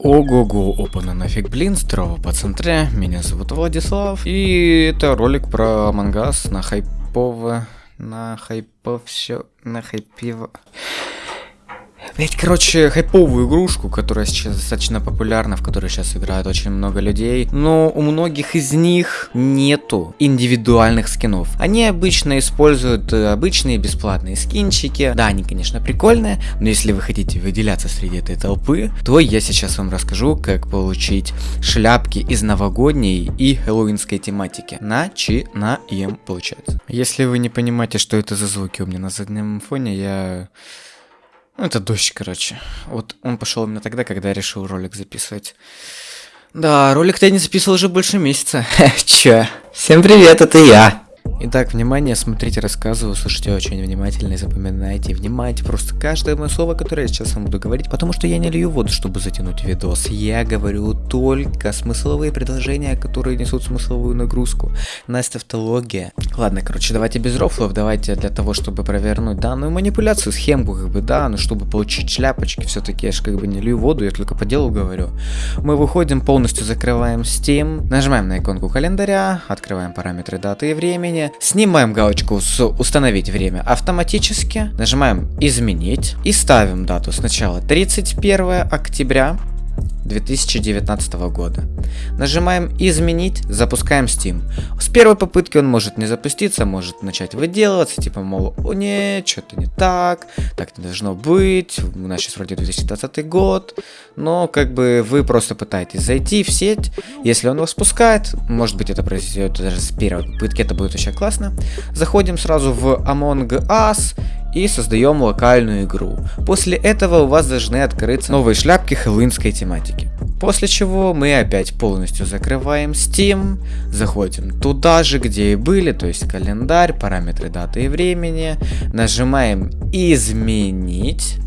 Ого-го, опана нафиг блин, здорово центре, меня зовут Владислав, и это ролик про мангас на хайпово, на хайпов все, на хайпиво. Ведь, короче, хайповую игрушку, которая сейчас достаточно популярна, в которой сейчас играет очень много людей, но у многих из них нету индивидуальных скинов. Они обычно используют э, обычные бесплатные скинчики. Да, они, конечно, прикольные, но если вы хотите выделяться среди этой толпы, то я сейчас вам расскажу, как получить шляпки из новогодней и хэллоуинской тематики. Начинаем, получается. Если вы не понимаете, что это за звуки у меня на заднем фоне, я это дождь, короче. Вот он пошел именно тогда, когда я решил ролик записывать. Да, ролик-то я не записывал уже больше месяца. Чё? Всем привет, это я. Итак, внимание, смотрите, рассказываю, слушайте очень внимательно и запоминайте, внимайте просто каждое мое слово, которое я сейчас вам буду говорить, потому что я не лью воду, чтобы затянуть видос. Я говорю только смысловые предложения, которые несут смысловую нагрузку. Настя автология. Ладно, короче, давайте без рофлов, давайте для того, чтобы провернуть данную манипуляцию, схемку, как бы, да, но чтобы получить шляпочки, все-таки я же как бы не лью воду, я только по делу говорю. Мы выходим, полностью закрываем Steam, нажимаем на иконку календаря, открываем параметры даты и времени, снимаем галочку с установить время автоматически, нажимаем изменить и ставим дату. Сначала 31 октября 2019 года. Нажимаем изменить, запускаем Steam. С первой попытки он может не запуститься, может начать выделываться, типа, мол, о не, что-то не так, так не должно быть, у нас сейчас вроде 2020 год, но как бы вы просто пытаетесь зайти в сеть, если он вас пускает, может быть это произойдет даже с первой попытки, это будет очень классно. Заходим сразу в Among Us и создаем локальную игру. После этого у вас должны открыться новые шляпки хэллоуинской тематики. После чего мы опять полностью закрываем Steam, заходим туда же, где и были, то есть календарь, параметры даты и времени, нажимаем изменить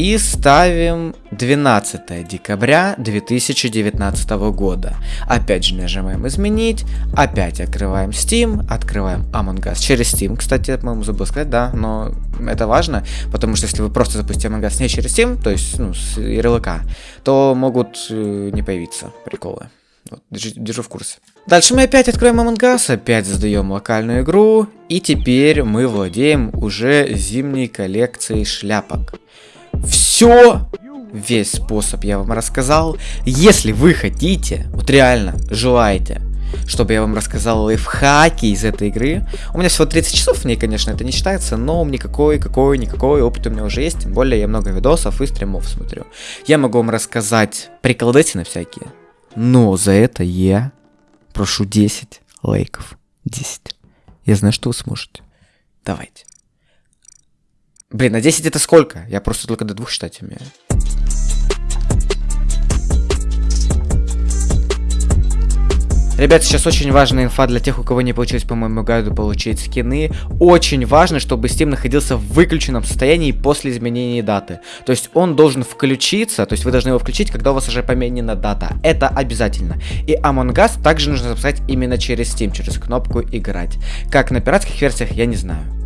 и ставим 12 декабря 2019 года. Опять же нажимаем изменить, опять открываем Steam, открываем Among Us через Steam. Кстати, по-моему, забыл сказать, да, но это важно, потому что если вы просто запустите Among Us не через Steam, то есть ну, с ярлыка, то могут э, не появиться приколы. Вот, держу, держу в курсе. Дальше мы опять откроем Among Us, опять создаем локальную игру, и теперь мы владеем уже зимней коллекцией шляпок. Все, весь способ я вам рассказал. Если вы хотите, вот реально желаете, чтобы я вам рассказал лайфхаки из этой игры. У меня всего 30 часов в ней, конечно, это не считается, но никакой, какой, никакой опыт у меня уже есть. Тем более я много видосов и стримов смотрю. Я могу вам рассказать приколдесины всякие. Но за это я прошу 10 лайков. 10. Я знаю, что вы сможете. Давайте. Блин, а 10 это сколько? Я просто только до двух считать умею. Ребят, сейчас очень важная инфа для тех, у кого не получилось по моему гайду получить скины. Очень важно, чтобы Steam находился в выключенном состоянии после изменения даты. То есть он должен включиться, то есть вы должны его включить, когда у вас уже поменена дата. Это обязательно. И Among Us также нужно запускать именно через Steam, через кнопку играть. Как на пиратских версиях, я не знаю.